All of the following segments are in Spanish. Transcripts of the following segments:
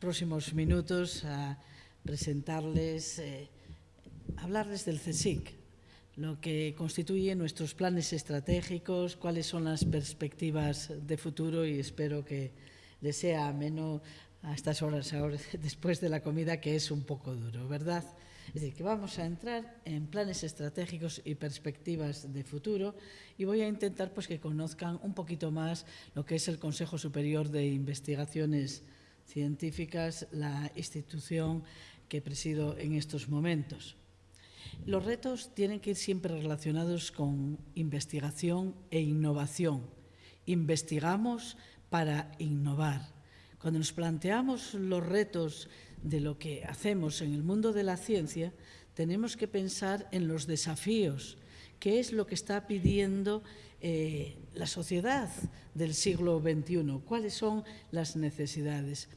próximos minutos a presentarles, eh, hablarles del CSIC, lo que constituye nuestros planes estratégicos, cuáles son las perspectivas de futuro y espero que les sea ameno a estas horas ahora, después de la comida, que es un poco duro, ¿verdad? Es decir, que vamos a entrar en planes estratégicos y perspectivas de futuro y voy a intentar pues, que conozcan un poquito más lo que es el Consejo Superior de Investigaciones Científicas, la institución que presido en estos momentos. Los retos tienen que ir siempre relacionados con investigación e innovación. Investigamos para innovar. Cuando nos planteamos los retos de lo que hacemos en el mundo de la ciencia, tenemos que pensar en los desafíos, qué es lo que está pidiendo eh, la sociedad del siglo XXI, cuáles son las necesidades.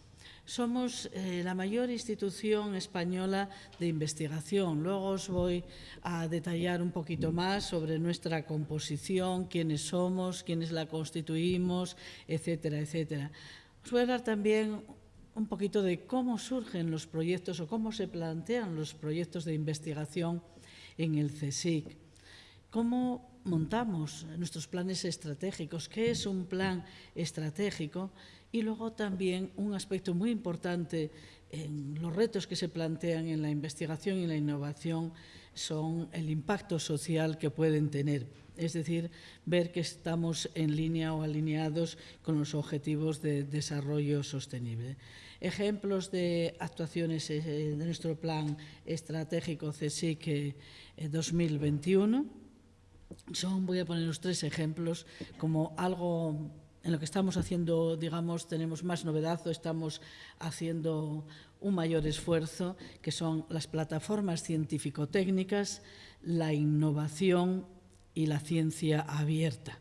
Somos eh, la mayor institución española de investigación. Luego os voy a detallar un poquito más sobre nuestra composición, quiénes somos, quiénes la constituimos, etcétera, etcétera. Os voy a hablar también un poquito de cómo surgen los proyectos o cómo se plantean los proyectos de investigación en el CSIC. Cómo montamos nuestros planes estratégicos, qué es un plan estratégico y luego también un aspecto muy importante en los retos que se plantean en la investigación y la innovación son el impacto social que pueden tener, es decir, ver que estamos en línea o alineados con los objetivos de desarrollo sostenible. Ejemplos de actuaciones eh, de nuestro plan estratégico CSIC 2021 son, voy a poner los tres ejemplos, como algo en lo que estamos haciendo, digamos, tenemos más novedad o estamos haciendo un mayor esfuerzo, que son las plataformas científico-técnicas, la innovación y la ciencia abierta.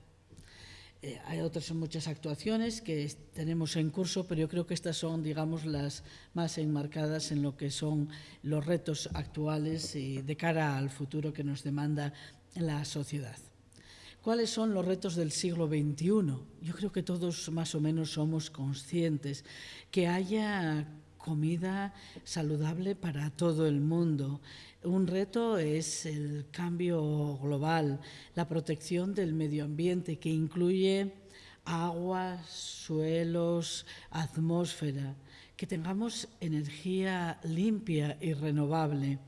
Eh, hay otras muchas actuaciones que tenemos en curso, pero yo creo que estas son, digamos, las más enmarcadas en lo que son los retos actuales y de cara al futuro que nos demanda la sociedad. ¿Cuáles son los retos del siglo XXI? Yo creo que todos más o menos somos conscientes que haya comida saludable para todo el mundo. Un reto es el cambio global, la protección del medio ambiente que incluye agua, suelos, atmósfera, que tengamos energía limpia y renovable.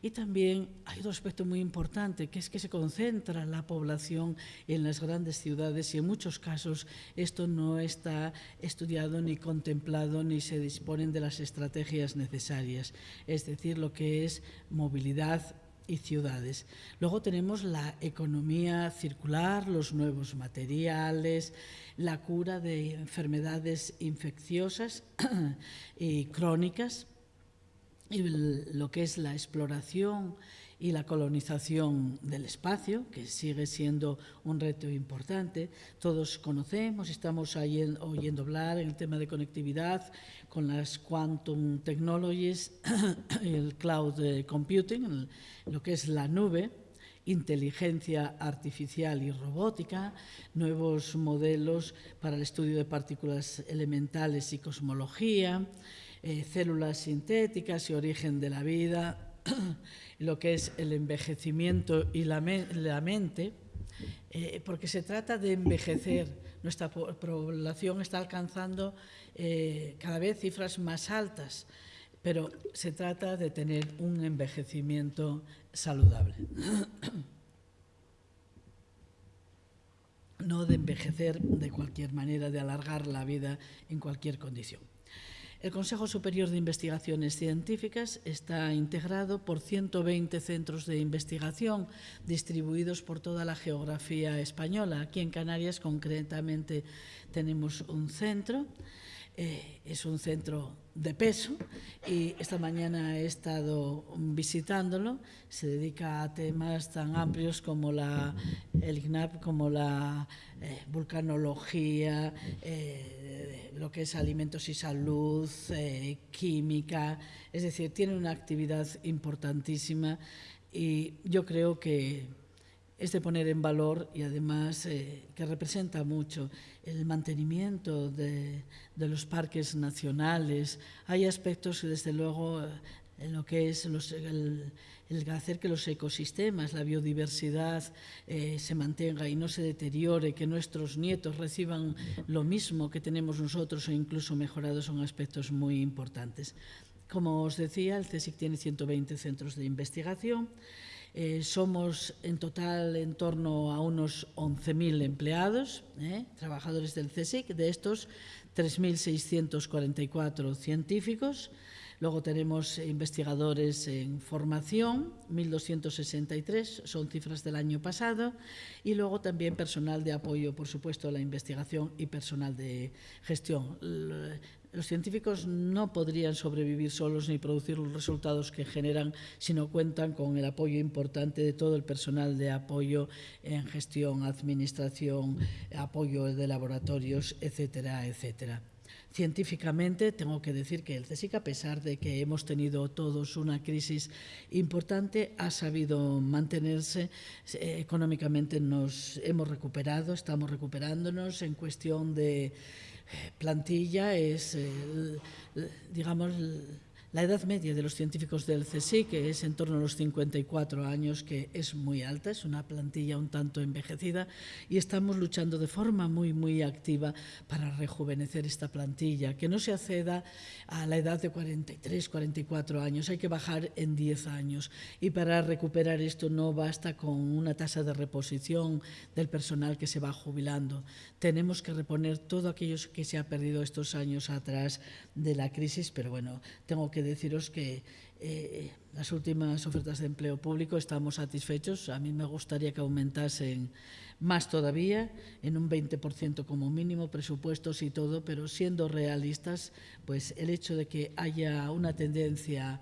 Y también hay otro aspecto muy importante, que es que se concentra la población en las grandes ciudades y en muchos casos esto no está estudiado ni contemplado ni se disponen de las estrategias necesarias, es decir, lo que es movilidad y ciudades. Luego tenemos la economía circular, los nuevos materiales, la cura de enfermedades infecciosas y crónicas, y lo que es la exploración y la colonización del espacio, que sigue siendo un reto importante. Todos conocemos, estamos oyendo hablar en el tema de conectividad con las quantum technologies, el cloud computing, lo que es la nube, inteligencia artificial y robótica, nuevos modelos para el estudio de partículas elementales y cosmología, eh, células sintéticas y origen de la vida, lo que es el envejecimiento y la, mente, eh, porque se trata de envejecer. Nuestra población está alcanzando eh, cada vez cifras más altas, pero se trata de tener un envejecimiento saludable. no de envejecer de cualquier manera, de alargar la vida en cualquier condición. El Consejo Superior de Investigaciones Científicas está integrado por 120 centros de investigación distribuidos por toda la geografía española. Aquí en Canarias concretamente tenemos un centro eh, es un centro de peso y esta mañana he estado visitándolo. Se dedica a temas tan amplios como la, el IGNAP, como la eh, vulcanología, eh, lo que es alimentos y salud, química. Es decir, tiene una actividad importantísima y yo creo que es de poner en valor y además eh, que representa mucho el mantenimiento de, de, los parques nacionales. Hay aspectos que desde luego en lo que es el, el, hacer que los ecosistemas, la biodiversidad eh, se mantenga y no se deteriore, que nuestros nietos reciban lo mismo que tenemos nosotros o incluso mejorado son aspectos muy importantes. Como os decía, el CSIC tiene 120 centros de investigación. Eh, somos en total en torno a unos 11.000 empleados, eh, trabajadores del CSIC, de estos 3.644 científicos. Luego tenemos investigadores en formación, 1.263, son cifras del año pasado, y luego también personal de apoyo, por supuesto, a la investigación y personal de gestión. Los científicos no podrían sobrevivir solos ni producir los resultados que generan si no cuentan con el apoyo importante de todo el personal de apoyo en gestión, administración, apoyo de laboratorios, etcétera, etcétera. Científicamente, tengo que decir que el CSIC, a pesar de que hemos tenido todos una crisis importante, ha sabido mantenerse. Eh, económicamente nos hemos recuperado, estamos recuperándonos en cuestión de plantilla es, eh, digamos, la edad media de los científicos del CSIC, que es en torno a los 54 años, que es muy alta, es una plantilla un tanto envejecida, y estamos luchando de forma muy, muy activa para rejuvenecer esta plantilla, que no se acceda a la edad de 43, 44 años, hay que bajar en 10 años. Y para recuperar esto no basta con una tasa de reposición del personal que se va jubilando. Tenemos que reponer todo aquello que se ha perdido estos años atrás de la crisis, pero bueno, tengo que que deciros que eh, las últimas ofertas de empleo público estamos satisfechos. A mí me gustaría que aumentasen más todavía, en un 20% como mínimo, presupuestos y todo, pero siendo realistas, pues el hecho de que haya una tendencia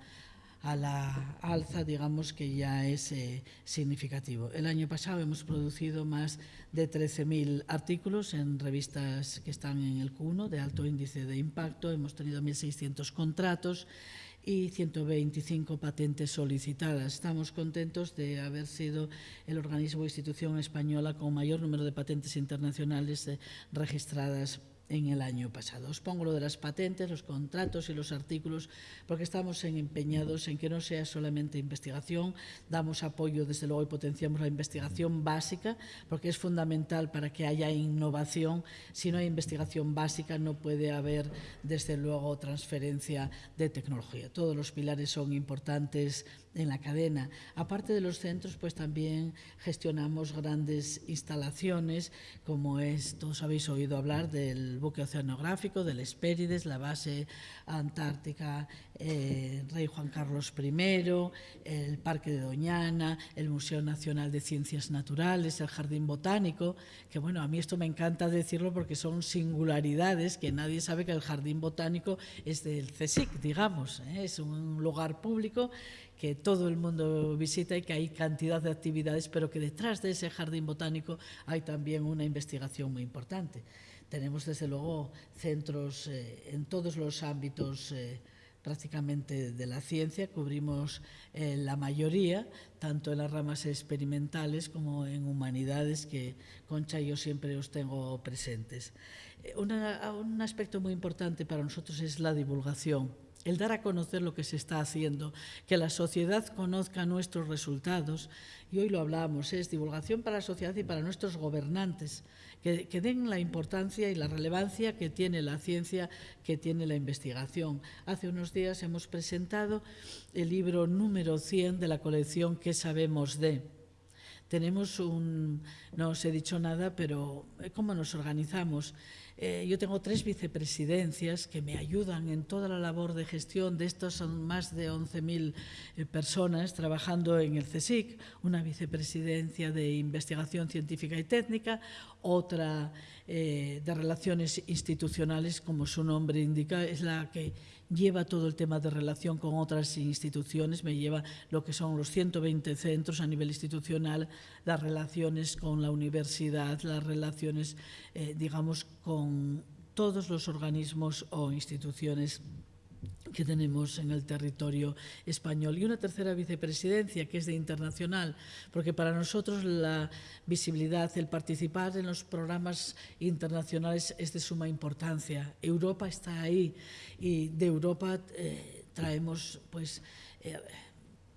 a la alza, digamos que ya es eh, significativo. El año pasado hemos producido más de 13.000 artículos en revistas que están en el Q1 de alto índice de impacto, hemos tenido 1.600 contratos y 125 patentes solicitadas. Estamos contentos de haber sido el organismo o institución española con mayor número de patentes internacionales eh, registradas en el año pasado. Os pongo lo de las patentes, los contratos y los artículos, porque estamos en empeñados en que no sea solamente investigación, damos apoyo desde luego y potenciamos la investigación básica, porque es fundamental para que haya innovación. Si no hay investigación básica no puede haber desde luego transferencia de tecnología. Todos los pilares son importantes en la cadena. Aparte de los centros, pues también gestionamos grandes instalaciones, como es, todos habéis oído hablar del buque oceanográfico, del Espérides, la base antártica eh, Rey Juan Carlos I, el Parque de Doñana, el Museo Nacional de Ciencias Naturales, el Jardín Botánico, que bueno, a mí esto me encanta decirlo porque son singularidades que nadie sabe que el Jardín Botánico es del CSIC, digamos, ¿eh? es un lugar público que todo el mundo visita y que hay cantidad de actividades, pero que detrás de ese jardín botánico hay también una investigación muy importante. Tenemos, desde luego, centros eh, en todos los ámbitos eh, prácticamente de la ciencia, cubrimos eh, la mayoría, tanto en las ramas experimentales como en humanidades, que Concha y yo siempre os tengo presentes. Eh, una, un aspecto muy importante para nosotros es la divulgación el dar a conocer lo que se está haciendo, que la sociedad conozca nuestros resultados, y hoy lo hablamos, es divulgación para la sociedad y para nuestros gobernantes, que, que, den la importancia y la relevancia que tiene la ciencia, que tiene la investigación. Hace unos días hemos presentado el libro número 100 de la colección ¿Qué sabemos de? Tenemos un, no os he dicho nada, pero eh, ¿cómo nos organizamos? Eh, yo tengo tres vicepresidencias que me ayudan en toda la labor de gestión. De estos son más de 11.000 eh, personas trabajando en el CSIC, una vicepresidencia de investigación científica y técnica, otra eh, de relaciones institucionales, como su nombre indica, es la que lleva todo el tema de relación con otras instituciones, me lleva lo que son los 120 centros a nivel institucional, las relaciones con la universidad, las relaciones, eh, digamos, con todos los organismos o instituciones que tenemos en el territorio español. Y una tercera vicepresidencia, que es de internacional, porque para nosotros la visibilidad, el participar en los programas internacionales es de suma importancia. Europa está ahí y de Europa eh, traemos, pues, eh,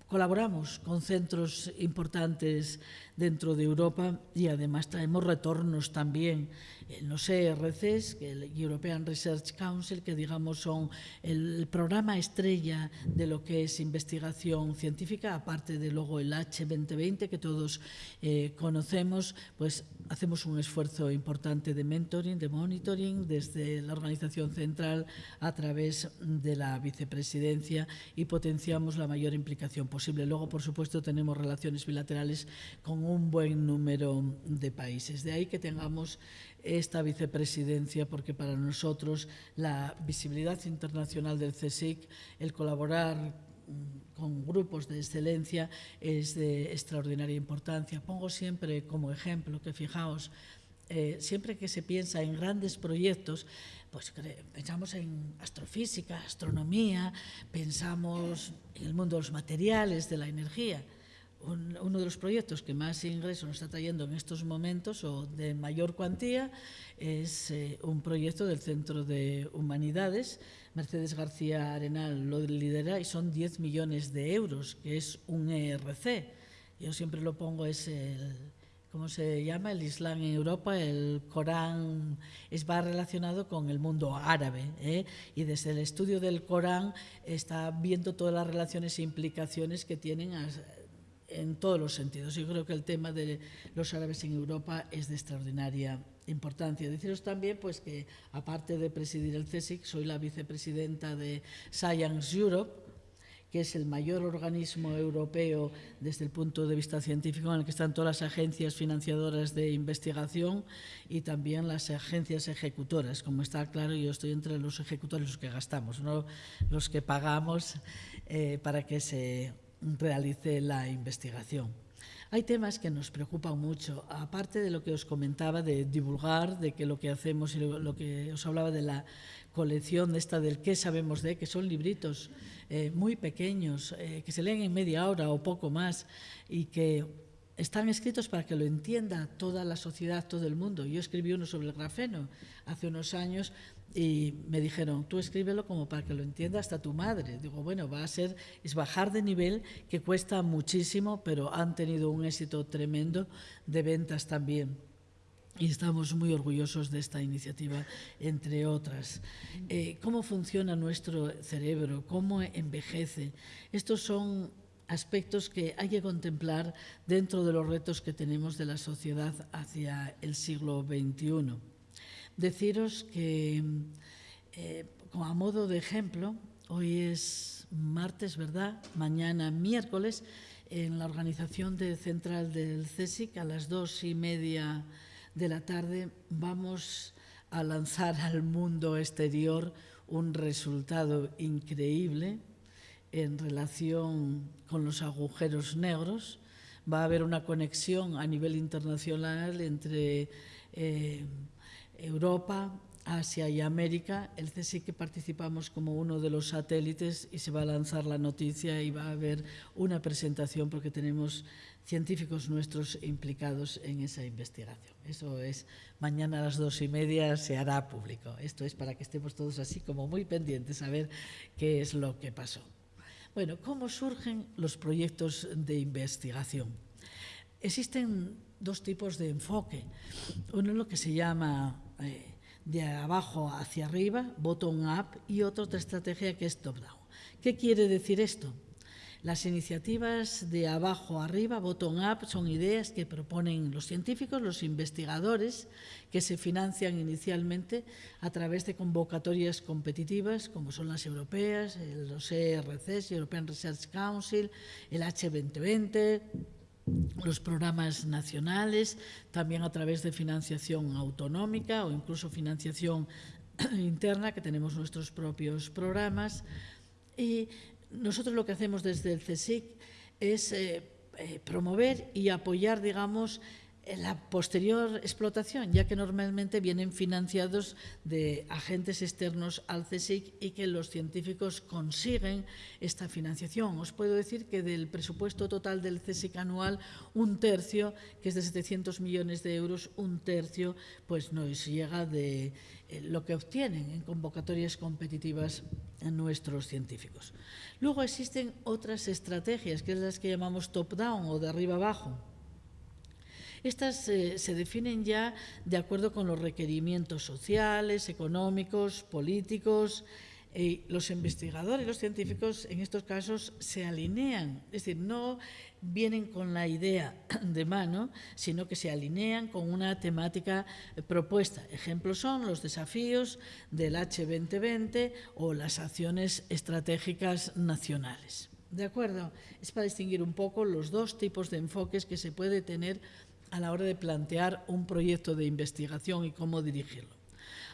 colaboramos con centros importantes dentro de Europa y además traemos retornos también en los ERCs, el European Research Council, que digamos son el programa estrella de lo que es investigación científica, aparte de luego el H2020 que todos eh, conocemos, pues hacemos un esfuerzo importante de mentoring, de monitoring desde la organización central a través de la vicepresidencia y potenciamos la mayor implicación posible. Luego, por supuesto, tenemos relaciones bilaterales con un buen número de países. De ahí que tengamos esta vicepresidencia, porque para nosotros la visibilidad internacional del CSIC, el colaborar con grupos de excelencia es de extraordinaria importancia. Pongo siempre como ejemplo que fijaos, eh, siempre que se piensa en grandes proyectos, pues pensamos en astrofísica, astronomía, pensamos en el mundo de los materiales, de la energía uno de los proyectos que más ingresos nos está trayendo en estos momentos o de mayor cuantía es eh, un proyecto del Centro de Humanidades. Mercedes García Arenal lo lidera y son 10 millones de euros, que es un ERC. Yo siempre lo pongo, es el, ¿cómo se llama? El Islam en Europa, el Corán es, va relacionado con el mundo árabe ¿eh? y desde el estudio del Corán está viendo todas las relaciones e implicaciones que tienen en todos los sentidos. Yo creo que el tema de los árabes en Europa es de extraordinaria importancia. Deciros también pues, que, aparte de presidir el CSIC, soy la vicepresidenta de Science Europe, que es el mayor organismo europeo desde el punto de vista científico en el que están todas las agencias financiadoras de investigación y también las agencias ejecutoras. Como está claro, yo estoy entre los ejecutores, los que gastamos, no los que pagamos eh, para que se realice la investigación. Hay temas que nos preocupan mucho, aparte de lo que os comentaba de divulgar, de que lo que hacemos y lo, que os hablaba de la colección esta del qué sabemos de, que son libritos eh, muy pequeños, eh, que se leen en media hora o poco más y que están escritos para que lo entienda toda la sociedad, todo el mundo. Yo escribí uno sobre el grafeno hace unos años y me dijeron, tú escríbelo como para que lo entienda hasta tu madre. Digo, bueno, va a ser, es bajar de nivel que cuesta muchísimo, pero han tenido un éxito tremendo de ventas también. Y estamos muy orgullosos de esta iniciativa, entre otras. Eh, ¿Cómo funciona nuestro cerebro? ¿Cómo envejece? Estos son aspectos que hay que contemplar dentro de los retos que tenemos de la sociedad hacia el siglo XXI. Deciros que, eh, como a modo de ejemplo, hoy es martes, ¿verdad? Mañana miércoles, en la organización de central del CSIC, a las dos y media de la tarde, vamos a lanzar al mundo exterior un resultado increíble en relación con los agujeros negros. Va a haber una conexión a nivel internacional entre eh, Europa, Asia y América, el CSIC que participamos como uno de los satélites y se va a lanzar la noticia y va a haber una presentación porque tenemos científicos nuestros implicados en esa investigación. Eso es, mañana a las dos y media se hará público. Esto es para que estemos todos así como muy pendientes a ver qué es lo que pasó. Bueno, ¿cómo surgen los proyectos de investigación? Existen dos tipos de enfoque. Uno es lo que se llama eh, de abajo hacia arriba, bottom-up, y otra estrategia que es top-down. ¿Qué quiere decir esto? Las iniciativas de abajo arriba, bottom-up, son ideas que proponen los científicos, los investigadores, que se financian inicialmente a través de convocatorias competitivas, como son las europeas, los ERCs, European Research Council, el H2020, los programas nacionales, también a través de financiación autonómica o incluso financiación interna, que tenemos nuestros propios programas. Y nosotros lo que hacemos desde el CSIC es eh, eh, promover y apoyar, digamos, la posterior explotación, ya que normalmente vienen financiados de agentes externos al CSIC y que los científicos consiguen esta financiación. Os puedo decir que del presupuesto total del CSIC anual, un tercio, que es de 700 millones de euros, un tercio pues nos llega de eh, lo que obtienen en convocatorias competitivas nuestros científicos. Luego existen otras estrategias, que es las que llamamos top-down o de arriba abajo, estas eh, se definen ya de acuerdo con los requerimientos sociales, económicos, políticos. y los investigadores, los científicos, en estos casos se alinean, es decir, no vienen con la idea de mano, sino que se alinean con una temática propuesta. Ejemplos son los desafíos del H2020 o las acciones estratégicas nacionales. ¿De acuerdo? Es para distinguir un poco los dos tipos de enfoques que se puede tener a la hora de plantear un proyecto de investigación y cómo dirigirlo.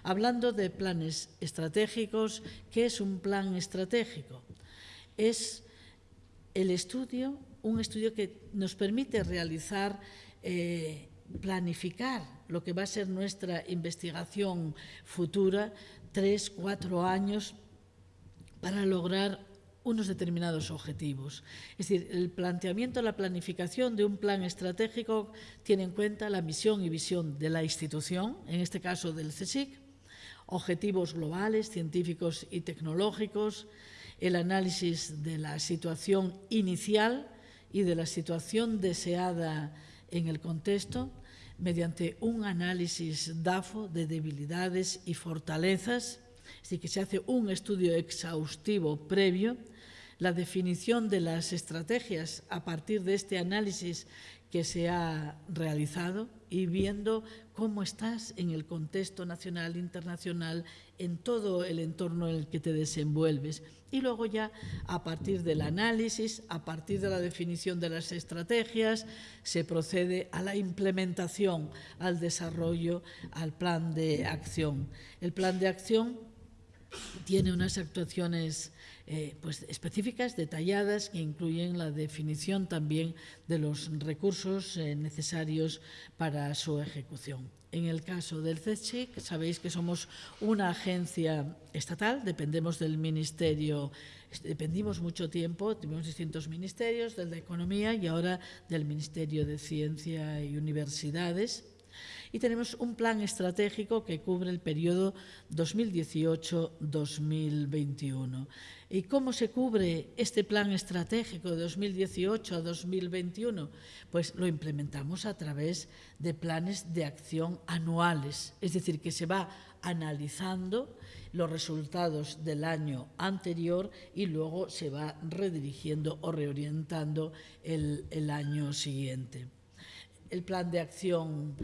Hablando de planes estratégicos, ¿qué es un plan estratégico? Es el estudio, un estudio que nos permite realizar, eh, planificar lo que va a ser nuestra investigación futura, tres, cuatro años, para lograr unos determinados objetivos. Es decir, el planteamiento, la planificación de un plan estratégico tiene en cuenta la misión y visión de la institución, en este caso del CSIC, objetivos globales, científicos y tecnológicos, el análisis de la situación inicial y de la situación deseada en el contexto, mediante un análisis DAFO de debilidades y fortalezas, decir, que se hace un estudio exhaustivo previo la definición de las estrategias a partir de este análisis que se ha realizado y viendo cómo estás en el contexto nacional, internacional, en todo el entorno en el que te desenvuelves. Y luego ya a partir del análisis, a partir de la definición de las estrategias, se procede a la implementación, al desarrollo, al plan de acción. El plan de acción tiene unas actuaciones eh, pues específicas, detalladas, que incluyen la definición también de los recursos eh, necesarios para su ejecución. En el caso del CECHIC, sabéis que somos una agencia estatal, dependemos del Ministerio, dependimos mucho tiempo, tuvimos distintos ministerios, del de Economía y ahora del Ministerio de Ciencia y Universidades y tenemos un plan estratégico que cubre el periodo 2018-2021. ¿Y cómo se cubre este plan estratégico de 2018 a 2021? Pues lo implementamos a través de planes de acción anuales, es decir, que se va analizando los resultados del año anterior y luego se va redirigiendo o reorientando el, el año siguiente. El plan de acción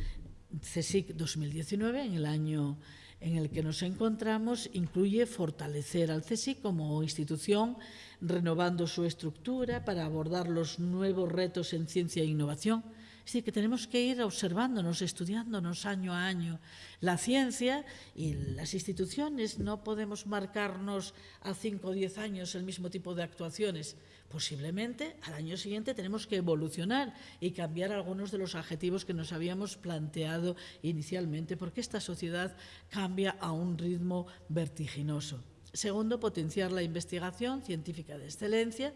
CSIC 2019, en el año en el que nos encontramos, incluye fortalecer al CSIC como institución, renovando su estructura para abordar los nuevos retos en ciencia e innovación, es decir, que tenemos que ir observándonos, estudiándonos año a año. La ciencia y las instituciones no podemos marcarnos a cinco o diez años el mismo tipo de actuaciones. Posiblemente al año siguiente tenemos que evolucionar y cambiar algunos de los adjetivos que nos habíamos planteado inicialmente, porque esta sociedad cambia a un ritmo vertiginoso. Segundo, potenciar la investigación científica de excelencia,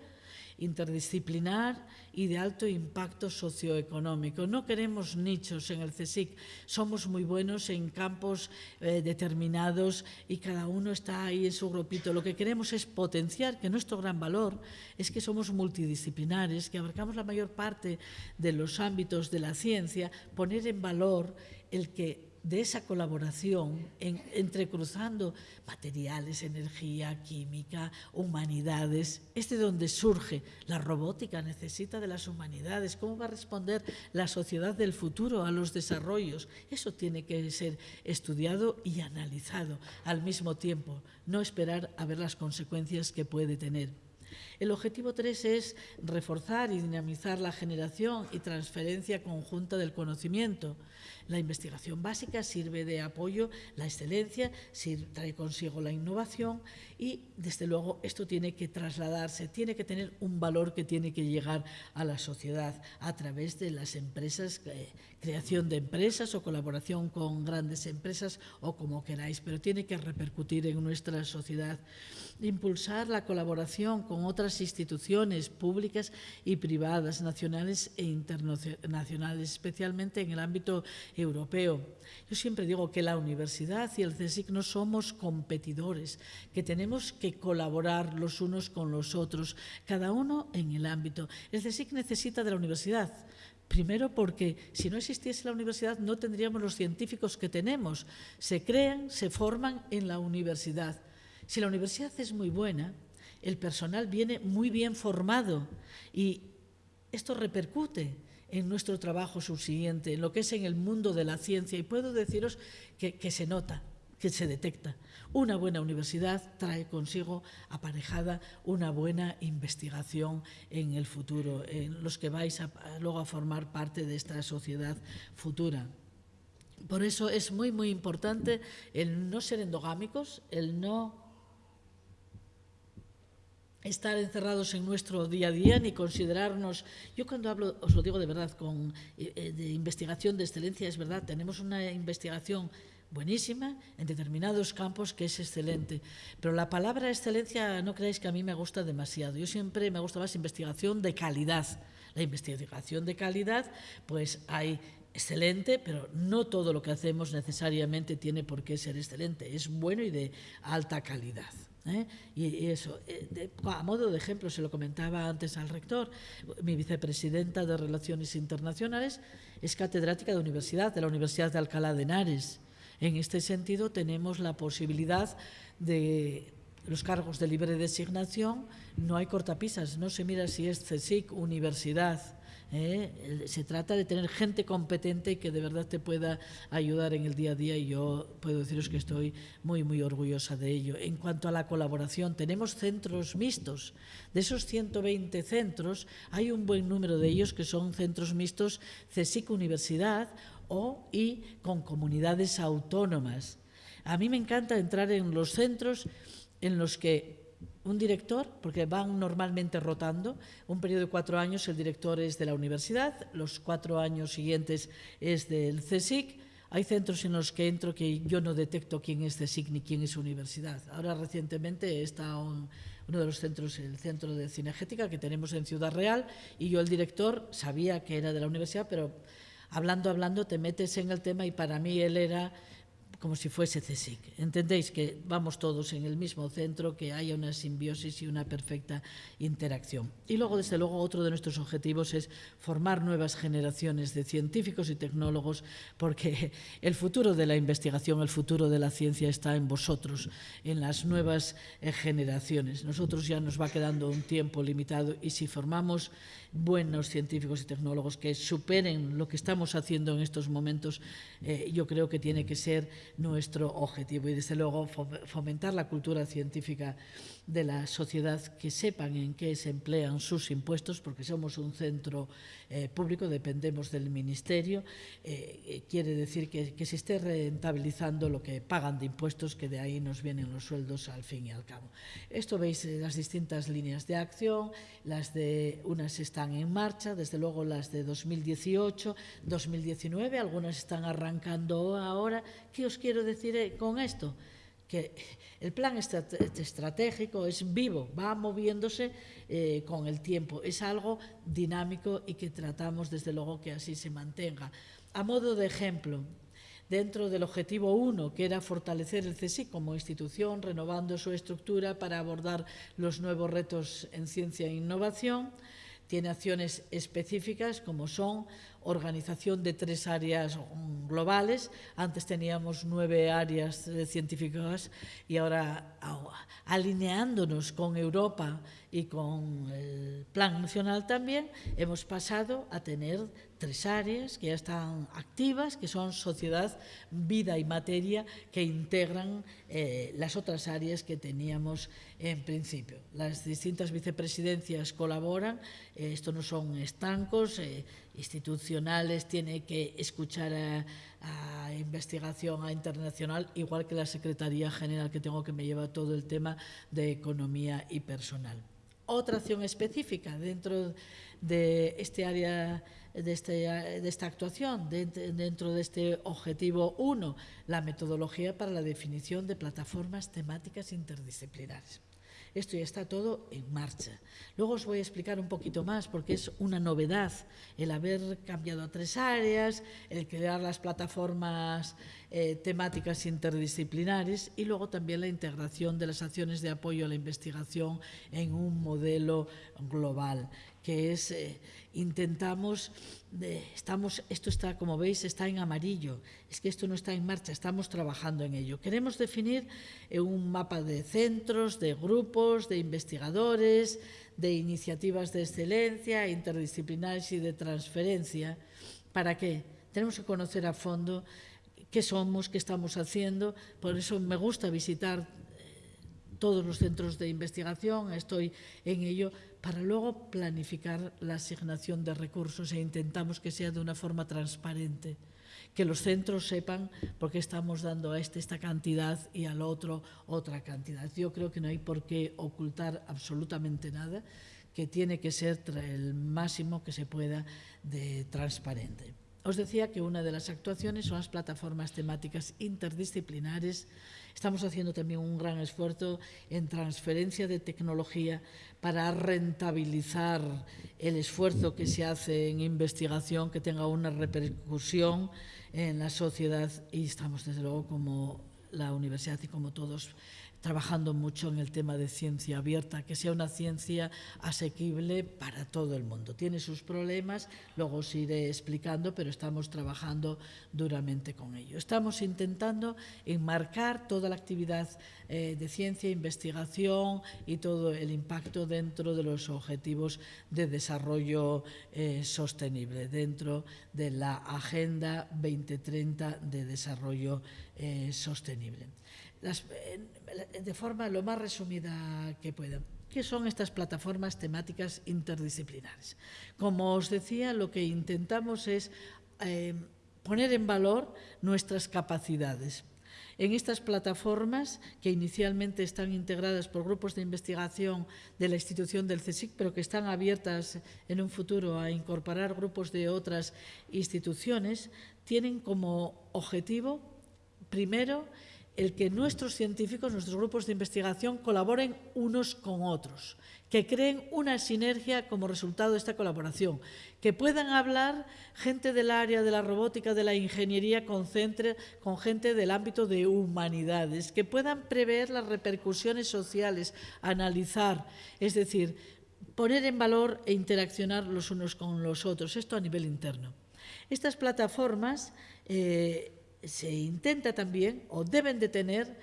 interdisciplinar y de alto impacto socioeconómico. No queremos nichos en el CSIC, somos muy buenos en campos eh, determinados y cada uno está ahí en su grupito. Lo que queremos es potenciar que nuestro gran valor es que somos multidisciplinares, que abarcamos la mayor parte de los ámbitos de la ciencia, poner en valor el que de esa colaboración entrecruzando materiales, energía, química, humanidades. Es de donde surge la robótica, necesita de las humanidades. ¿Cómo va a responder la sociedad del futuro a los desarrollos? Eso tiene que ser estudiado y analizado al mismo tiempo, no esperar a ver las consecuencias que puede tener. El objetivo 3 es reforzar y dinamizar la generación y transferencia conjunta del conocimiento. La investigación básica sirve de apoyo, la excelencia trae consigo la innovación y, desde luego, esto tiene que trasladarse, tiene que tener un valor que tiene que llegar a la sociedad a través de las empresas, eh, creación de empresas o colaboración con grandes empresas o como queráis, pero tiene que repercutir en nuestra sociedad. Impulsar la colaboración con otras instituciones públicas y privadas, nacionales e internacionales, especialmente en el ámbito europeo. Yo siempre digo que la universidad y el CSIC no somos competidores, que tenemos que colaborar los unos con los otros, cada uno en el ámbito. El CSIC necesita de la universidad, Primero porque si no existiese la universidad no tendríamos los científicos que tenemos. Se crean, se forman en la universidad. Si la universidad es muy buena, el personal viene muy bien formado y esto repercute en nuestro trabajo subsiguiente, en lo que es en el mundo de la ciencia. Y puedo deciros que, que se nota, que se detecta. Una buena universidad trae consigo aparejada una buena investigación en el futuro, en los que vais a, luego a formar parte de esta sociedad futura. Por eso es muy, muy importante el no ser endogámicos, el no estar encerrados en nuestro día a día ni considerarnos. Yo cuando hablo, os lo digo de verdad, con eh, eh, de investigación de excelencia, es verdad, tenemos una investigación buenísima en determinados campos que es excelente. Pero la palabra excelencia no creáis que a mí me gusta demasiado. Yo siempre me gusta más investigación de calidad. La investigación de calidad, pues hay excelente, pero no todo lo que hacemos necesariamente tiene por qué ser excelente. Es bueno y de alta calidad. ¿Eh? Y eso, eh, a modo de ejemplo, se lo comentaba antes al rector, mi vicepresidenta de Relaciones Internacionales es catedrática de universidad, de la Universidad de Alcalá de Henares. En este sentido, tenemos la posibilidad de los cargos de libre designación, no hay cortapisas, no se mira si es CSIC, universidad. ¿Eh? Se trata de tener gente competente que de verdad te pueda ayudar en el día a día y yo puedo deciros que estoy muy, muy orgullosa de ello. En cuanto a la colaboración, tenemos centros mixtos. De esos 120 centros, hay un buen número de ellos que son centros mixtos CSIC Universidad o y con comunidades autónomas. A mí me encanta entrar en los centros en los que un director, porque van normalmente rotando, un periodo de cuatro años el director es de la universidad, los cuatro años siguientes es del CSIC, hay centros en los que entro que yo no detecto quién es CSIC ni quién es universidad. Ahora recientemente está un, uno de los centros, el centro de cinegética que tenemos en Ciudad Real, y yo el director sabía que era de la universidad, pero hablando, hablando, te metes en el tema y para mí él era como si fuese CSIC. Entendéis que vamos todos en el mismo centro, que haya una simbiosis y una perfecta interacción. Y luego, desde luego, otro de nuestros objetivos es formar nuevas generaciones de científicos y tecnólogos, porque el futuro de la investigación, el futuro de la ciencia está en vosotros, en las nuevas eh, generaciones. Nosotros ya nos va quedando un tiempo limitado y si formamos buenos científicos y tecnólogos que superen lo que estamos haciendo en estos momentos, eh, yo creo que tiene que ser nuestro objetivo y desde luego fomentar la cultura científica de la sociedad que sepan en qué se emplean sus impuestos, porque somos un centro eh, público, dependemos del Ministerio, eh, eh, quiere decir que, que, se esté rentabilizando lo que pagan de impuestos, que de ahí nos vienen los sueldos al fin y al cabo. Esto veis las distintas líneas de acción, las de unas están en marcha, desde luego las de 2018, 2019, algunas están arrancando ahora. ¿Qué os quiero decir con esto? Que el plan estratégico es vivo, va moviéndose eh, con el tiempo, es algo dinámico y que tratamos desde luego que así se mantenga. A modo de ejemplo, dentro del objetivo 1, que era fortalecer el CSIC como institución, renovando su estructura para abordar los nuevos retos en ciencia e innovación, tiene acciones específicas como son organización de tres áreas globales. Antes teníamos nueve áreas científicas y ahora alineándonos con Europa y con el Plan Nacional también, hemos pasado a tener tres áreas que ya están activas, que son sociedad, vida y materia, que integran eh, las otras áreas que teníamos en principio. Las distintas vicepresidencias colaboran, eh, esto no son estancos, eh, institucionales, tiene que escuchar a, a, investigación a internacional, igual que la Secretaría General que tengo que me lleva todo el tema de economía y personal. Otra acción específica dentro de este área de, este, de esta actuación, de, dentro de este objetivo 1, la metodología para la definición de plataformas temáticas interdisciplinares. Esto ya está todo en marcha. Luego os voy a explicar un poquito más porque es una novedad el haber cambiado a tres áreas, el crear las plataformas eh, temáticas interdisciplinares y luego también la integración de las acciones de apoyo a la investigación en un modelo global, que es, eh, intentamos, eh, estamos, esto está, como veis, está en amarillo, es que esto no está en marcha, estamos trabajando en ello. Queremos definir eh, un mapa de centros, de grupos, de investigadores, de iniciativas de excelencia, interdisciplinares y de transferencia. ¿Para qué? Tenemos que conocer a fondo qué somos, qué estamos haciendo, por eso me gusta visitar todos los centros de investigación, estoy en ello, para luego planificar la asignación de recursos e intentamos que sea de una forma transparente, que los centros sepan por qué estamos dando a este esta cantidad y al otro otra cantidad. Yo creo que no hay por qué ocultar absolutamente nada, que tiene que ser el máximo que se pueda de transparente. Os decía que una de las actuaciones son las plataformas temáticas interdisciplinares. Estamos haciendo también un gran esfuerzo en transferencia de tecnología para rentabilizar el esfuerzo que se hace en investigación, que tenga una repercusión en la sociedad y estamos desde luego como la universidad y como todos trabajando mucho en el tema de ciencia abierta, que sea una ciencia asequible para todo el mundo. Tiene sus problemas, luego os iré explicando, pero estamos trabajando duramente con ello. Estamos intentando enmarcar toda la actividad eh, de ciencia, investigación y todo el impacto dentro de los objetivos de desarrollo eh, sostenible, dentro de la Agenda 2030 de Desarrollo eh, Sostenible las, de forma lo más resumida que pueda. ¿Qué son estas plataformas temáticas interdisciplinares? Como os decía, lo que intentamos es eh, poner en valor nuestras capacidades. En estas plataformas, que inicialmente están integradas por grupos de investigación de la institución del CSIC, pero que están abiertas en un futuro a incorporar grupos de otras instituciones, tienen como objetivo, primero, el que nuestros científicos, nuestros grupos de investigación colaboren unos con otros, que creen una sinergia como resultado de esta colaboración, que puedan hablar gente del área de la robótica, de la ingeniería, con, gente del ámbito de humanidades, que puedan prever las repercusiones sociales, analizar, es decir, poner en valor e interaccionar los unos con los otros, esto a nivel interno. Estas plataformas eh, se intenta también, o deben de tener,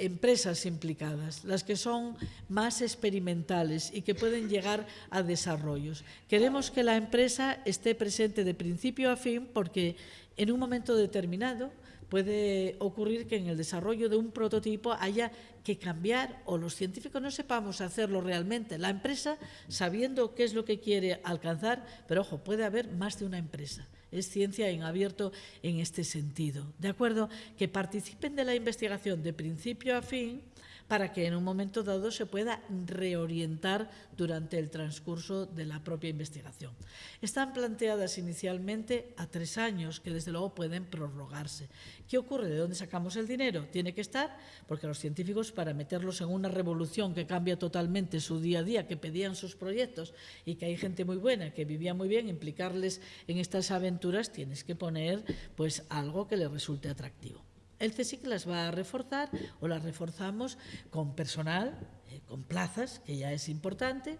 empresas implicadas, las que son más experimentales y que pueden llegar a desarrollos. Queremos que la empresa esté presente de principio a fin porque en un momento determinado puede ocurrir que en el desarrollo de un prototipo haya que cambiar o los científicos no sepamos hacerlo realmente. La empresa, sabiendo qué es lo que quiere alcanzar, pero ojo, puede haber más de una empresa es ciencia en abierto en este sentido. ¿De acuerdo? Que participen de la investigación de principio a fin para que en un momento dado se pueda reorientar durante el transcurso de la propia investigación. Están planteadas inicialmente a tres años, que desde luego pueden prorrogarse. ¿Qué ocurre? ¿De dónde sacamos el dinero? Tiene que estar, porque los científicos, para meterlos en una revolución que cambia totalmente su día a día, que pedían sus proyectos y que hay gente muy buena, que vivía muy bien, implicarles en estas aventuras, tienes que poner pues algo que les resulte atractivo. El CSIC las va a reforzar o las reforzamos con personal, eh, con plazas, que ya es importante.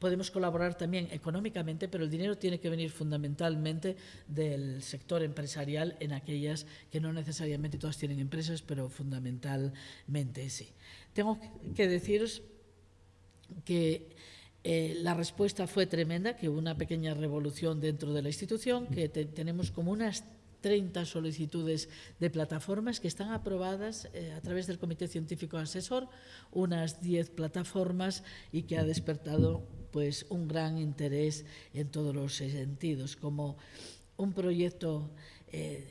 Podemos colaborar también económicamente, pero el dinero tiene que venir fundamentalmente del sector empresarial en aquellas que no necesariamente todas tienen empresas, pero fundamentalmente sí. Tengo que deciros que eh, la respuesta fue tremenda, que hubo una pequeña revolución dentro de la institución, que tenemos como unas 30 solicitudes de plataformas que están aprobadas eh, a través del Comité Científico Asesor, unas 10 plataformas y que ha despertado pues, un gran interés en todos los sentidos, como un proyecto, eh,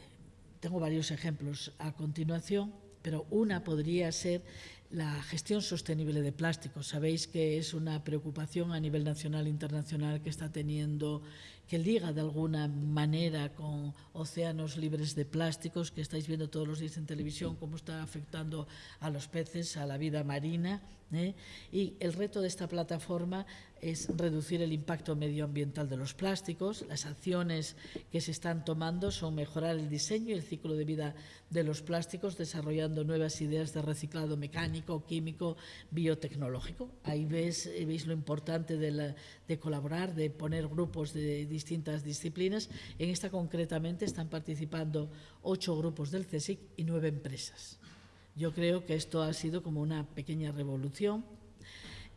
tengo varios ejemplos a continuación, pero una podría ser la gestión sostenible de plásticos. Sabéis que es una preocupación a nivel nacional e internacional que está teniendo que liga de alguna manera con océanos libres de plásticos, que estáis viendo todos los días en televisión cómo está afectando a los peces, a la vida marina. ¿eh? Y el reto de esta plataforma es reducir el impacto medioambiental de los plásticos. Las acciones que se están tomando son mejorar el diseño y el ciclo de vida de los plásticos, desarrollando nuevas ideas de reciclado mecánico, químico, biotecnológico. Ahí veis, veis lo importante de, de colaborar, de poner grupos de distintas disciplinas. En esta concretamente están participando ocho grupos del CSIC y nueve empresas. Yo creo que esto ha sido como una pequeña revolución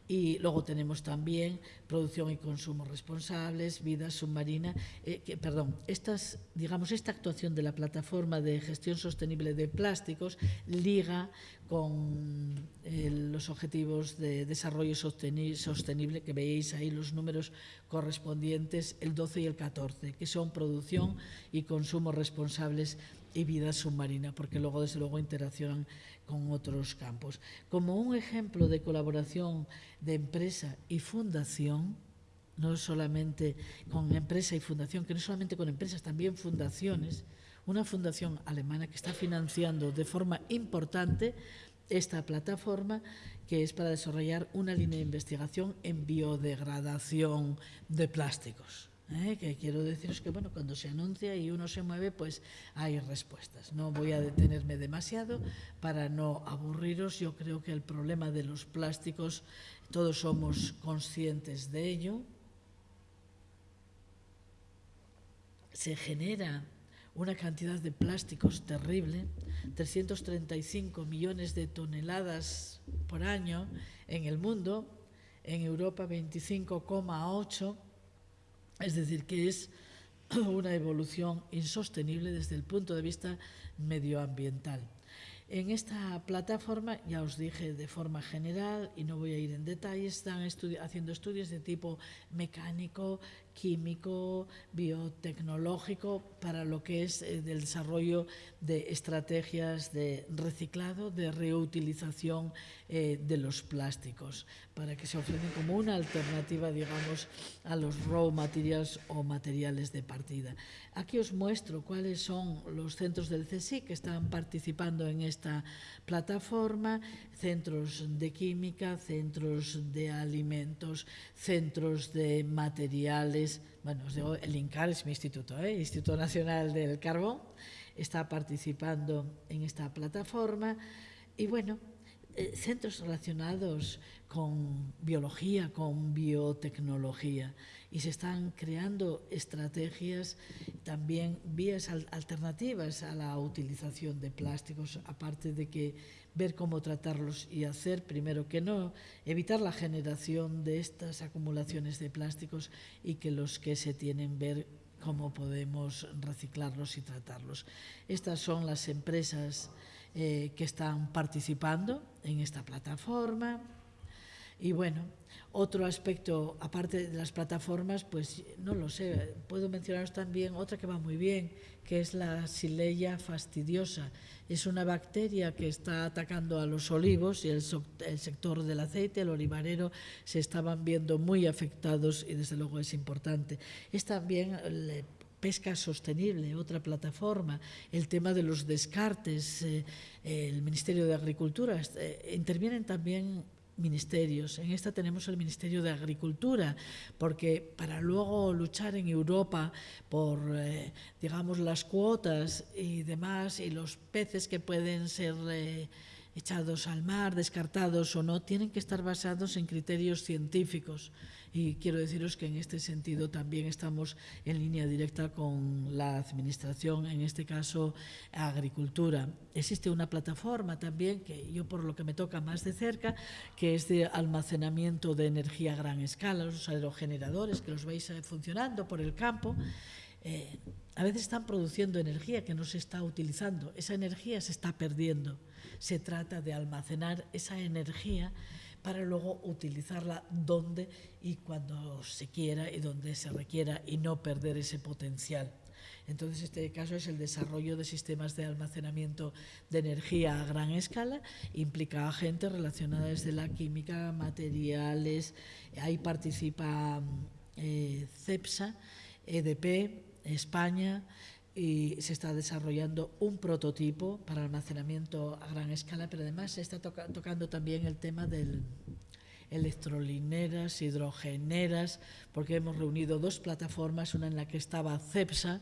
y luego tenemos también producción y consumo responsables, vida submarina, eh, perdón, estas, digamos, esta actuación de la plataforma de gestión sostenible de plásticos liga con eh, los objetivos de desarrollo sostenible, que veis ahí los números correspondientes, el 12 y el 14, que son producción y consumo responsables y vida submarina, porque luego, desde luego, interaccionan con otros campos. Como un ejemplo de colaboración de empresa y fundación, no solamente con empresa y fundación, que no solamente con empresas, también fundaciones, una fundación alemana que está financiando de forma importante esta plataforma que es para desarrollar una línea de investigación en biodegradación de plásticos. ¿Eh? que quiero deciros que bueno, cuando se anuncia y uno se mueve, pues hay respuestas. No voy a detenerme demasiado para no aburriros. Yo creo que el problema de los plásticos, todos somos conscientes de ello. Se genera una cantidad de plásticos terrible, 335 millones de toneladas por año en el mundo, en Europa 25,8 es decir, que es una evolución insostenible desde el punto de vista medioambiental. En esta plataforma, ya os dije de forma general, y no voy a ir en detalle, están haciendo estudios de tipo mecánico, químico, biotecnológico, para lo que es el eh, desarrollo de estrategias de reciclado, de reutilización eh, de los plásticos, para que se ofrecen como una alternativa, digamos, a los raw materials o materiales de partida. Aquí os muestro cuáles son los centros del CSIC que están participando en esta plataforma, centros de química, centros de alimentos, centros de materiales. Bueno, el INCAR es mi instituto, ¿eh? Instituto Nacional del Carbón, está participando en esta plataforma y bueno, eh, centros relacionados con biología, con biotecnología y se están creando estrategias, también vías alternativas a la utilización de plásticos, aparte de que ver cómo tratarlos y hacer, primero que no, evitar la generación de estas acumulaciones de plásticos y que los que se tienen ver cómo podemos reciclarlos y tratarlos. Estas son las empresas eh, que están participando en esta plataforma. Y bueno, otro aspecto, aparte de las plataformas, pues no lo sé, puedo mencionaros también otra que va muy bien, que es la Sileia fastidiosa. Es una bacteria que está atacando a los olivos y el, el sector del aceite, el olivarero, se estaban viendo muy afectados y desde luego es importante. Es también pesca sostenible, otra plataforma, el tema de los descartes, eh, el Ministerio de Agricultura, eh, intervienen también ministerios. En esta tenemos el Ministerio de Agricultura, porque para luego luchar en Europa por, eh, digamos, las cuotas y demás, y los peces que pueden ser echados al mar, descartados o no, tienen que estar basados en criterios científicos. Y quiero deciros que en este sentido también estamos en línea directa con la Administración, en este caso Agricultura. Existe una plataforma también, que yo por lo que me toca más de cerca, que es de almacenamiento de energía a gran escala, los aerogeneradores que los veis funcionando por el campo. eh, a veces están produciendo energía que no se está utilizando, esa energía se está perdiendo. Se trata de almacenar esa energía para luego utilizarla donde y cuando se quiera y donde se requiera y no perder ese potencial. Entonces, este caso es el desarrollo de sistemas de almacenamiento de energía a gran escala, implica a gente relacionada desde la química, materiales, ahí participa eh, CEPSA, EDP, España, y se está desarrollando un prototipo para almacenamiento a gran escala, pero además se está tocando también el tema de electrolineras, hidrogeneras, porque hemos reunido dos plataformas, una en la que estaba CEPSA,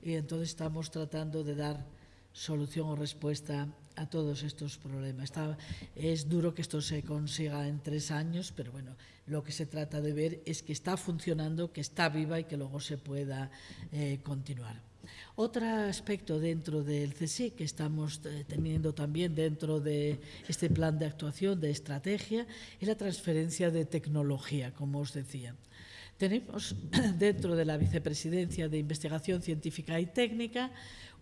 y entonces estamos tratando de dar solución o respuesta a todos estos problemas. Es duro que esto se consiga en tres años, pero bueno, lo que se trata de ver es que está funcionando, que está viva y que luego se pueda eh, continuar. Otro aspecto dentro del CSIC que estamos eh, teniendo también dentro de este plan de actuación, de estrategia, es la transferencia de tecnología, como os decía. Tenemos dentro de la Vicepresidencia de Investigación Científica y Técnica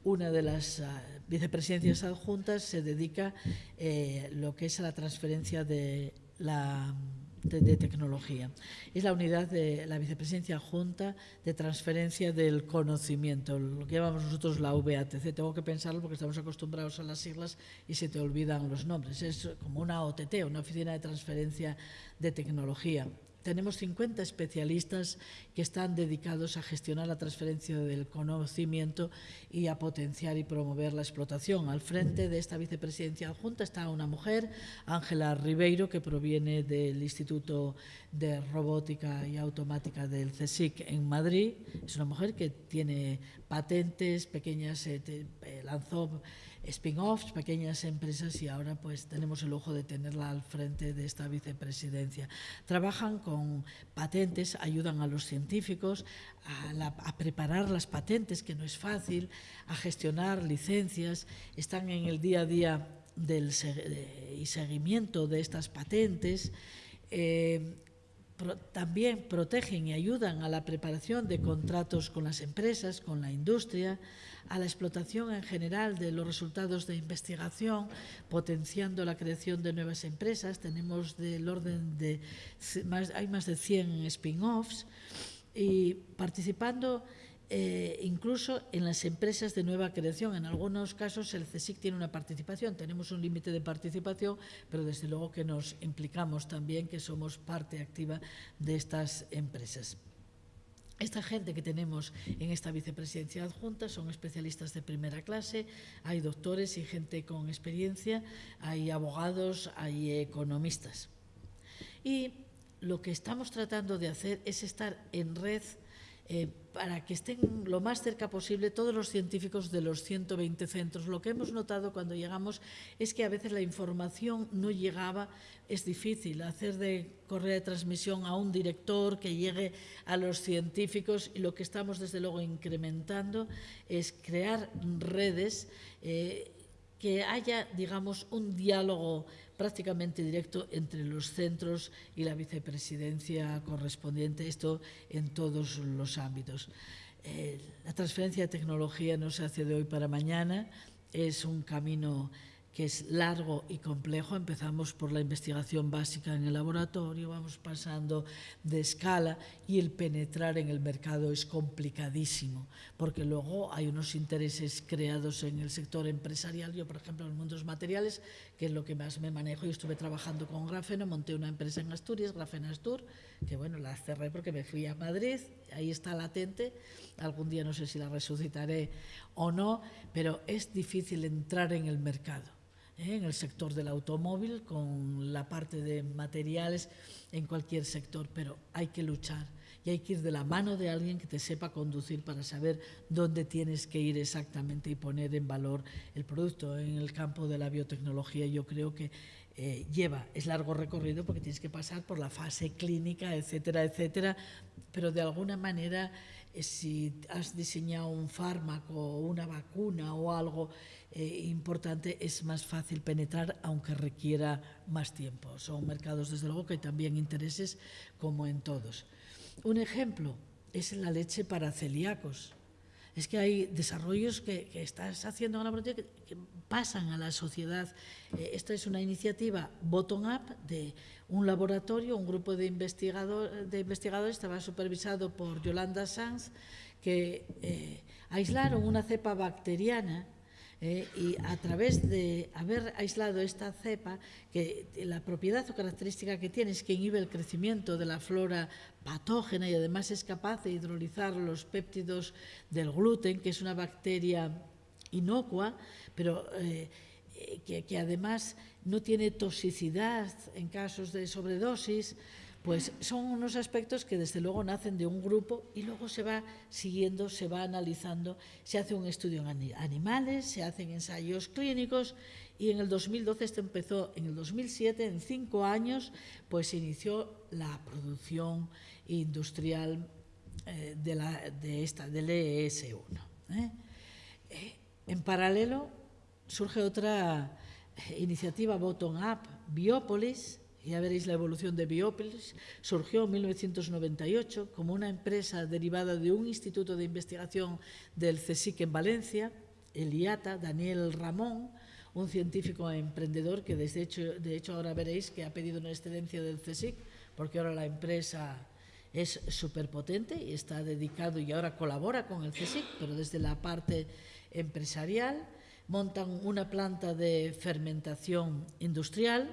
una de las uh, vicepresidencias adjuntas se dedica eh, lo que es a la transferencia de la de, tecnología. Es la unidad de la vicepresidencia adjunta de transferencia del conocimiento, lo que llamamos nosotros la VATC. Tengo que pensarlo porque estamos acostumbrados a las siglas y se te olvidan los nombres. Es como una OTT, una oficina de transferencia de tecnología. Tenemos 50 especialistas que están dedicados a gestionar la transferencia del conocimiento y a potenciar y promover la explotación. Al frente de esta vicepresidencia adjunta está una mujer, Ángela Ribeiro, que proviene del Instituto de Robótica y Automática del CSIC en Madrid. Es una mujer que tiene patentes, pequeñas, eh, eh lanzó spin-offs, pequeñas empresas y ahora pues tenemos el lujo de tenerla al frente de esta vicepresidencia. Trabajan con patentes, ayudan a los científicos a, la, a preparar las patentes, que no es fácil, a gestionar licencias, están en el día a día del y seguimiento de estas patentes. Eh, también protegen y ayudan a la preparación de contratos con las empresas, con la industria, a la explotación en general de los resultados de investigación, potenciando la creación de nuevas empresas. Tenemos del orden de, hay más de 100 spin-offs y participando eh, incluso en las empresas de nueva creación. En algunos casos el CSIC tiene una participación, tenemos un límite de participación, pero desde luego que nos implicamos también que somos parte activa de estas empresas. Esta gente que tenemos en esta vicepresidencia adjunta son especialistas de primera clase, hay doctores y gente con experiencia, hay abogados, hay economistas. Y lo que estamos tratando de hacer es estar en red eh, para que estén lo más cerca posible todos los científicos de los 120 centros. Lo que hemos notado cuando llegamos es que a veces la información no llegaba, es difícil hacer de correa de transmisión a un director que llegue a los científicos y lo que estamos desde luego incrementando es crear redes eh, que haya, digamos, un diálogo prácticamente directo entre los centros y la vicepresidencia correspondiente, esto en todos los ámbitos. Eh, la transferencia de tecnología no se hace de hoy para mañana, es un camino que es largo y complejo. Empezamos por la investigación básica en el laboratorio, vamos pasando de escala y el penetrar en el mercado es complicadísimo, porque luego hay unos intereses creados en el sector empresarial. Yo, por ejemplo, en los materiales, que es lo que más me manejo, yo estuve trabajando con grafeno, monté una empresa en Asturias, Grafenastur, que bueno, la cerré porque me fui a Madrid, ahí está latente, algún día no sé si la resucitaré o no, pero es difícil entrar en el mercado ¿eh? en el sector del automóvil, con la parte de materiales, en cualquier sector, pero hay que luchar y hay que ir de la mano de alguien que te sepa conducir para saber dónde tienes que ir exactamente y poner en valor el producto. En el campo de la biotecnología yo creo que eh, lleva, es largo recorrido porque tienes que pasar por la fase clínica, etcétera, etcétera, pero de alguna manera eh, si has diseñado un fármaco, una vacuna o algo, eh, importante, es más fácil penetrar, aunque requiera más tiempo. Son mercados, desde luego, que también intereses, como en todos. Un ejemplo es la leche para celíacos. es que hay desarrollos que, estás haciendo en que, que pasan a la sociedad. Eh, esta es una iniciativa bottom-up de un laboratorio, un grupo de, investigador, de investigadores, estaba supervisado por Yolanda Sanz, que eh, aislaron una cepa bacteriana eh, y a través de haber aislado esta cepa, que la propiedad o característica que tiene es que inhibe el crecimiento de la flora patógena y además es capaz de hidrolizar los péptidos del gluten, que es una bacteria inocua, pero eh, que, que además no tiene toxicidad en casos de sobredosis, pues son unos aspectos que desde luego nacen de un grupo y luego se va siguiendo, se va analizando, se hace un estudio en animales, se hacen ensayos clínicos y en el 2012 esto empezó, en el 2007, en cinco años, pues se inició la producción industrial eh, de, la, de, esta, del ES1. ¿eh? Eh, en paralelo surge otra iniciativa bottom-up, Biopolis, ya veréis la evolución de Biopolis, surgió en 1998 como una empresa derivada de un instituto de investigación del CSIC en Valencia, el IATA, Daniel Ramón, un científico emprendedor que de hecho ahora veréis que ha pedido una excedencia del CSIC porque ahora la empresa es súper potente y está dedicado y ahora colabora con el CSIC, pero desde la parte empresarial. Montan una planta de fermentación industrial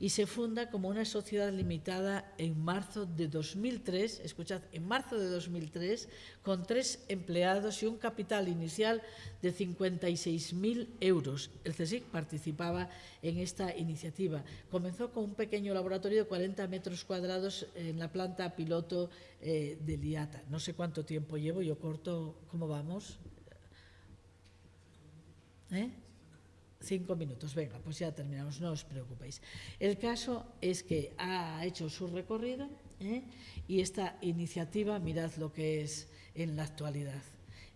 y se funda como una sociedad limitada en marzo de 2003, escuchad, en marzo de 2003, con tres empleados y un capital inicial de 56.000 euros. El CSIC participaba en esta iniciativa. Comenzó con un pequeño laboratorio de 40 metros cuadrados en la planta piloto eh, de Liata. No sé cuánto tiempo llevo, yo corto, ¿cómo vamos? ¿Eh? Cinco minutos, venga, pues ya terminamos, no os preocupéis. El caso es que ha hecho su recorrido ¿eh? y esta iniciativa, mirad lo que es en la actualidad.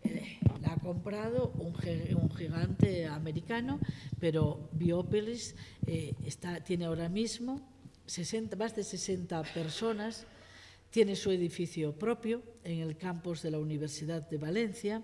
Eh, la ha comprado un, gigante americano, pero Biopolis eh, está, tiene ahora mismo 60, más de 60 personas, tiene su edificio propio en el campus de la Universidad de Valencia,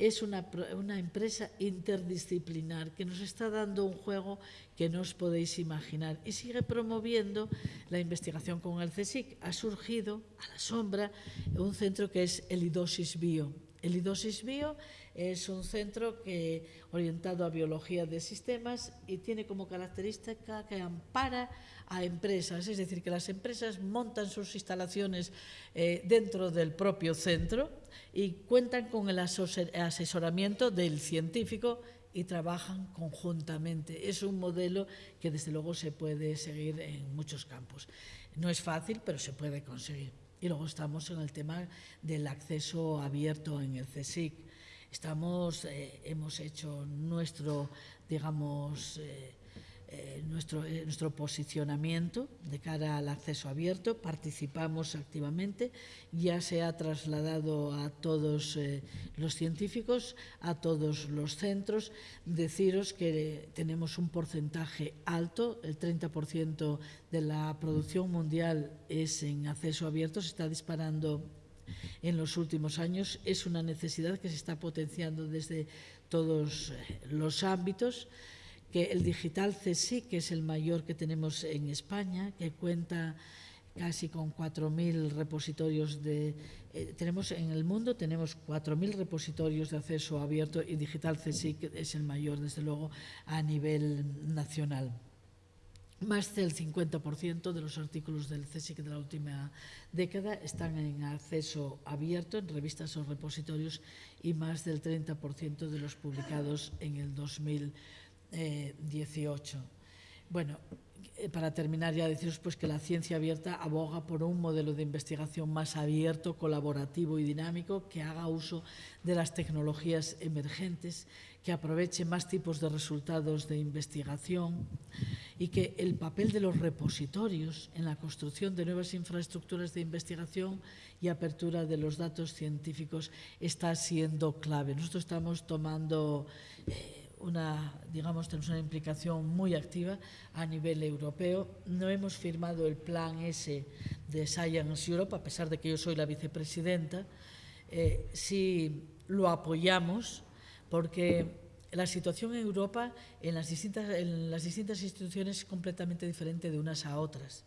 es una, una, empresa interdisciplinar que nos está dando un juego que no os podéis imaginar y sigue promoviendo la investigación con el CSIC. Ha surgido a la sombra un centro que es el IDOSIS Bio. El IDOSIS Bio es un centro que, orientado a biología de sistemas y tiene como característica que ampara a empresas, es decir, que las empresas montan sus instalaciones eh, dentro del propio centro y cuentan con el asesoramiento del científico y trabajan conjuntamente. Es un modelo que desde luego se puede seguir en muchos campos. No es fácil, pero se puede conseguir. Y luego estamos en el tema del acceso abierto en el CSIC. Estamos, eh, hemos hecho nuestro, digamos, eh, eh, nuestro, eh, nuestro posicionamiento de cara al acceso abierto, participamos activamente, ya se ha trasladado a todos eh, los científicos, a todos los centros, deciros que tenemos un porcentaje alto, el 30% de la producción mundial es en acceso abierto, se está disparando en los últimos años, es una necesidad que se está potenciando desde todos los ámbitos, que el digital CSIC, que es el mayor que tenemos en España, que cuenta casi con 4.000 repositorios de... Eh, tenemos en el mundo tenemos 4.000 repositorios de acceso abierto y digital CSIC es el mayor, desde luego, a nivel nacional. Más del 50% de los artículos del CSIC de la última década están en acceso abierto en revistas o repositorios y más del 30% de los publicados en el 2000 eh, 18. Bueno, para terminar ya deciros pues que la ciencia abierta aboga por un modelo de investigación más abierto, colaborativo y dinámico que haga uso de las tecnologías emergentes, que aproveche más tipos de resultados de investigación y que el papel de los repositorios en la construcción de nuevas infraestructuras de investigación y apertura de los datos científicos está siendo clave. Nosotros estamos tomando eh, una, digamos, tenemos una implicación muy activa a nivel europeo. No hemos firmado el plan ese de Science Europe, a pesar de que yo soy la vicepresidenta. Eh, sí lo apoyamos porque la situación en Europa en las distintas, en las distintas instituciones es completamente diferente de unas a otras.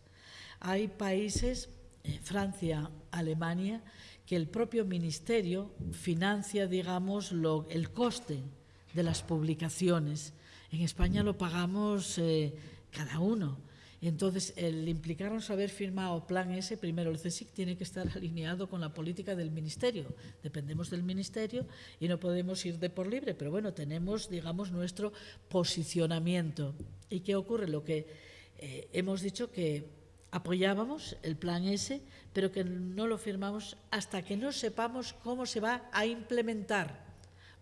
Hay países, eh, Francia, Alemania, que el propio ministerio financia, digamos, lo, el coste de las publicaciones. En España lo pagamos eh, cada uno. Entonces, el implicarnos haber firmado Plan S, primero el CSIC tiene que estar alineado con la política del Ministerio. Dependemos del Ministerio y no podemos ir de por libre, pero bueno, tenemos, digamos, nuestro posicionamiento. ¿Y qué ocurre? Lo que eh, hemos dicho que apoyábamos el Plan S, pero que no lo firmamos hasta que no sepamos cómo se va a implementar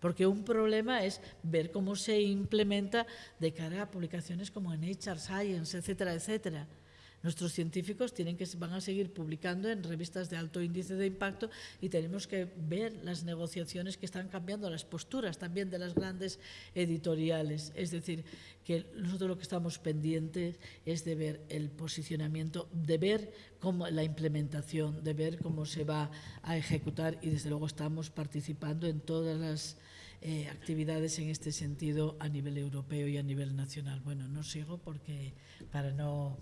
porque un problema es ver cómo se implementa de cara a publicaciones como en Nature Science, etcétera, etcétera. Nuestros científicos tienen que, van a seguir publicando en revistas de alto índice de impacto y tenemos que ver las negociaciones que están cambiando, las posturas también de las grandes editoriales. Es decir, que nosotros lo que estamos pendientes es de ver el posicionamiento, de ver cómo la implementación, de ver cómo se va a ejecutar y desde luego estamos participando en todas las eh, actividades en este sentido a nivel europeo y a nivel nacional. Bueno, no sigo porque para no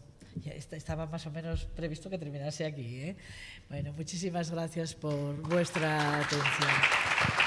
estaba más o menos previsto que terminase aquí. ¿eh? Bueno, muchísimas gracias por vuestra atención.